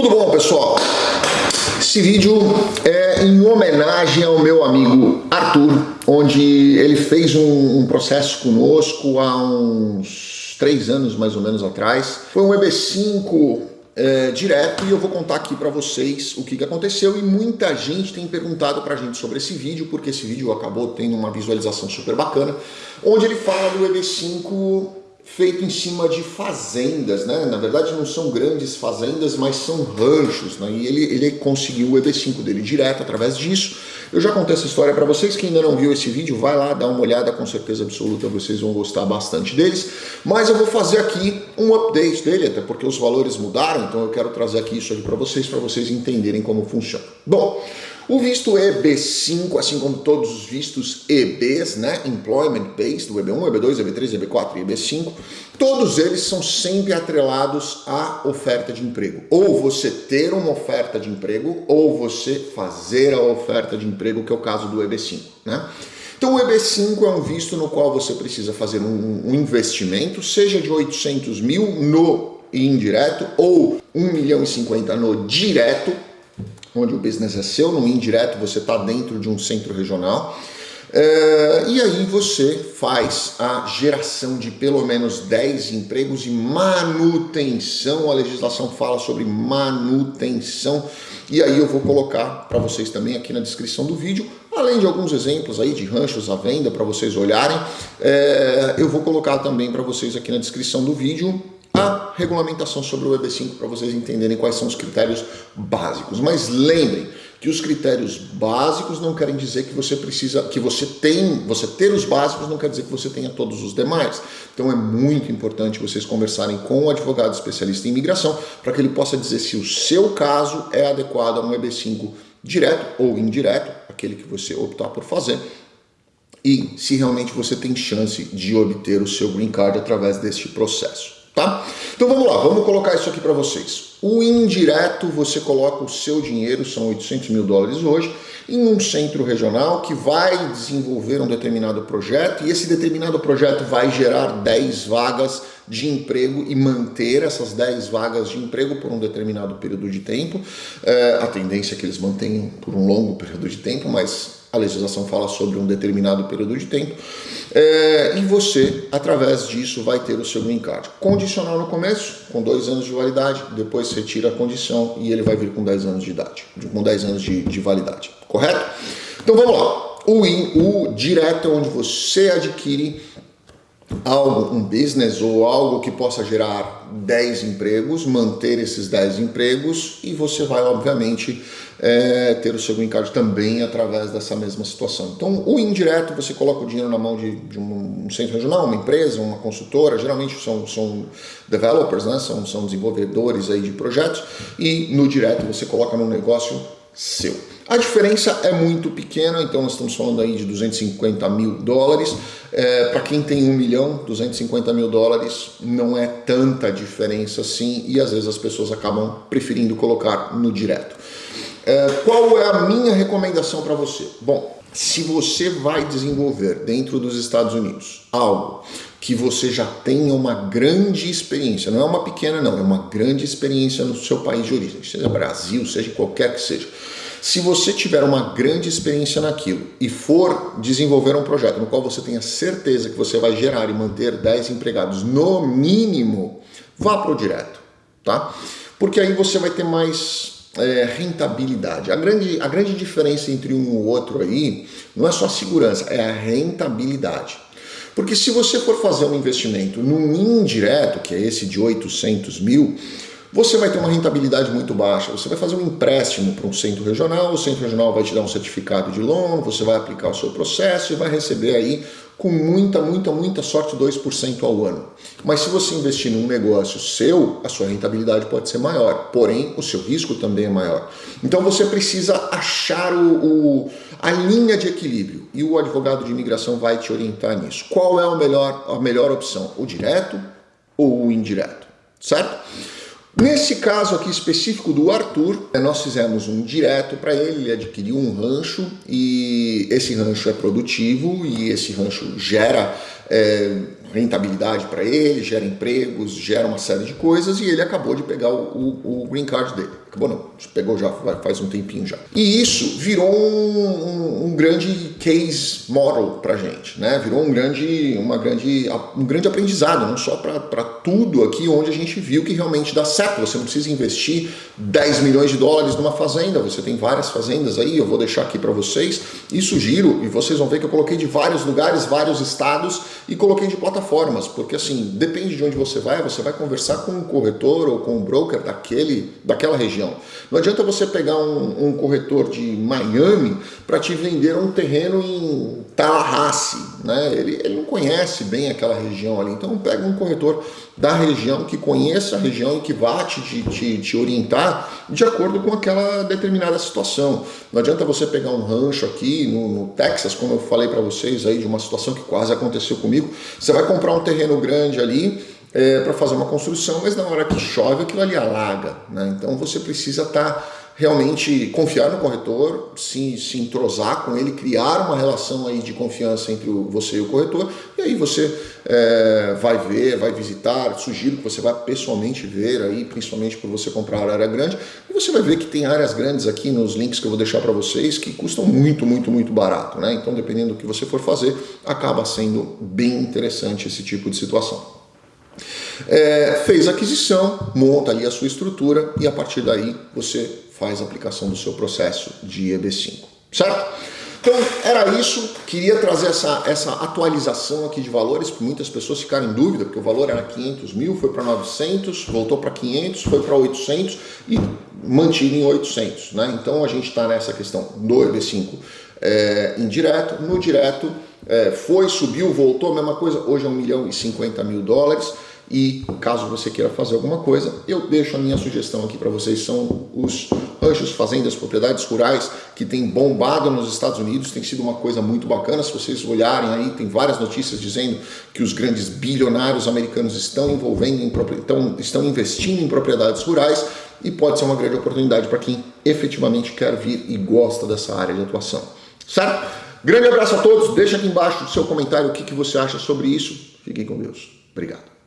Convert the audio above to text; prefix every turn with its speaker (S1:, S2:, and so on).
S1: Tudo bom, pessoal? Esse vídeo é em homenagem ao meu amigo Arthur, onde ele fez um, um processo conosco há uns três anos mais ou menos atrás. Foi um EB5 é, direto e eu vou contar aqui para vocês o que, que aconteceu e muita gente tem perguntado para a gente sobre esse vídeo, porque esse vídeo acabou tendo uma visualização super bacana, onde ele fala do EB5 feito em cima de fazendas, né? Na verdade não são grandes fazendas, mas são ranchos, né? E ele, ele conseguiu o EB5 dele direto através disso. Eu já contei essa história para vocês, quem ainda não viu esse vídeo, vai lá, dá uma olhada, com certeza absoluta vocês vão gostar bastante deles. Mas eu vou fazer aqui um update dele, até porque os valores mudaram, então eu quero trazer aqui isso aqui para vocês, para vocês entenderem como funciona. Bom, o visto EB5, assim como todos os vistos EBs, né, Employment Based, o EB1, EB2, EB3, EB4 e EB5, todos eles são sempre atrelados à oferta de emprego. Ou você ter uma oferta de emprego, ou você fazer a oferta de emprego, que é o caso do EB5, né? Então o EB5 é um visto no qual você precisa fazer um, um investimento, seja de 800 mil no indireto ou 1 milhão e 50 no direto, onde o business é seu, no indireto você está dentro de um centro regional. É, e aí você faz a geração de pelo menos 10 empregos e manutenção, a legislação fala sobre manutenção, e aí eu vou colocar para vocês também aqui na descrição do vídeo, além de alguns exemplos aí de ranchos à venda para vocês olharem, é, eu vou colocar também para vocês aqui na descrição do vídeo a regulamentação sobre o EB5 para vocês entenderem quais são os critérios básicos. Mas lembrem que os critérios básicos não querem dizer que você precisa, que você tem, você ter os básicos não quer dizer que você tenha todos os demais. Então é muito importante vocês conversarem com o advogado especialista em imigração para que ele possa dizer se o seu caso é adequado a um EB5 direto ou indireto, aquele que você optar por fazer, e se realmente você tem chance de obter o seu green card através deste processo tá? Então vamos lá, vamos colocar isso aqui para vocês. O indireto, você coloca o seu dinheiro, são 800 mil dólares hoje, em um centro regional que vai desenvolver um determinado projeto e esse determinado projeto vai gerar 10 vagas de emprego e manter essas 10 vagas de emprego por um determinado período de tempo. É, a tendência é que eles mantenham por um longo período de tempo, mas a legislação fala sobre um determinado período de tempo, é, e você, através disso, vai ter o seu green card. Condicional no começo, com dois anos de validade, depois você tira a condição e ele vai vir com 10 anos de idade, com 10 anos de, de validade, correto? Então vamos lá, o, in, o direto é onde você adquire algo, um business ou algo que possa gerar 10 empregos, manter esses 10 empregos e você vai, obviamente, é, ter o seu green card também através dessa mesma situação. Então, o indireto, você coloca o dinheiro na mão de, de um centro regional, uma empresa, uma consultora, geralmente são, são developers, né? são, são desenvolvedores aí de projetos, e no direto você coloca num negócio seu. A diferença é muito pequena, então nós estamos falando aí de 250 mil dólares. É, Para quem tem um milhão, 250 mil dólares não é tanta diferença assim e às vezes as pessoas acabam preferindo colocar no direto. É, qual é a minha recomendação para você? Bom, se você vai desenvolver dentro dos Estados Unidos algo que você já tenha uma grande experiência, não é uma pequena não, é uma grande experiência no seu país de origem, seja Brasil, seja qualquer que seja, se você tiver uma grande experiência naquilo e for desenvolver um projeto no qual você tenha certeza que você vai gerar e manter 10 empregados no mínimo, vá para o direto, tá? Porque aí você vai ter mais é, rentabilidade. A grande, a grande diferença entre um e o outro aí não é só a segurança, é a rentabilidade. Porque se você for fazer um investimento num indireto, que é esse de 800 mil, você vai ter uma rentabilidade muito baixa. Você vai fazer um empréstimo para um centro regional, o centro regional vai te dar um certificado de loan, você vai aplicar o seu processo e vai receber aí com muita, muita, muita sorte 2% ao ano. Mas se você investir num negócio seu, a sua rentabilidade pode ser maior, porém o seu risco também é maior. Então você precisa achar o, o, a linha de equilíbrio e o advogado de imigração vai te orientar nisso. Qual é a melhor, a melhor opção? O direto ou o indireto? Certo? Nesse caso aqui específico do Arthur, eh, nós fizemos um direto para ele, ele adquiriu um rancho e esse rancho é produtivo e esse rancho gera é, rentabilidade para ele, gera empregos, gera uma série de coisas e ele acabou de pegar o, o, o green card dele. Acabou não, pegou já faz um tempinho já. E isso virou um, um, um grande case model para gente, né? Virou um grande, uma grande, um grande aprendizado, não só para tudo aqui onde a gente viu que realmente dá certo. Você não precisa investir 10 milhões de dólares numa fazenda, você tem várias fazendas aí, eu vou deixar aqui para vocês e sugiro, e vocês vão ver que eu coloquei de vários lugares, vários estados e coloquei de plataformas, porque assim, depende de onde você vai, você vai conversar com um corretor ou com um broker daquele, daquela região. Não adianta você pegar um, um corretor de Miami para te vender um terreno em Tallahassee, né? Ele, ele não conhece bem aquela região ali, então pega um corretor da região que conheça a região e que vá te, te, te orientar de acordo com aquela determinada situação. Não adianta você pegar um rancho aqui no, no Texas, como eu falei para vocês aí de uma situação que quase aconteceu comigo, você vai comprar um terreno grande ali é, para fazer uma construção, mas na hora que chove aquilo ali alaga. Né? Então você precisa estar tá realmente confiar no corretor, se, se entrosar com ele, criar uma relação aí de confiança entre você e o corretor, e aí você é, vai ver, vai visitar, sugiro que você vá pessoalmente ver aí, principalmente por você comprar área grande, e você vai ver que tem áreas grandes aqui nos links que eu vou deixar para vocês que custam muito, muito, muito barato, né? Então dependendo do que você for fazer, acaba sendo bem interessante esse tipo de situação. É, fez aquisição, monta ali a sua estrutura e a partir daí você faz a aplicação do seu processo de EB5, certo? Então era isso, queria trazer essa, essa atualização aqui de valores, porque muitas pessoas ficaram em dúvida, porque o valor era 500 mil, foi para 900, voltou para 500, foi para 800 e mantido em 800, né? Então a gente está nessa questão do EB5 é, indireto, no direto é, foi, subiu, voltou, mesma coisa, hoje é 1 milhão e 50 mil dólares, e caso você queira fazer alguma coisa, eu deixo a minha sugestão aqui para vocês, são os ranchos, fazendas, propriedades rurais que tem bombado nos Estados Unidos, tem sido uma coisa muito bacana, se vocês olharem aí, tem várias notícias dizendo que os grandes bilionários americanos estão envolvendo, em, estão, estão investindo em propriedades rurais e pode ser uma grande oportunidade para quem efetivamente quer vir e gosta dessa área de atuação, certo? Grande abraço a todos, deixa aqui embaixo o seu comentário o que, que você acha sobre isso, fiquem com Deus, obrigado.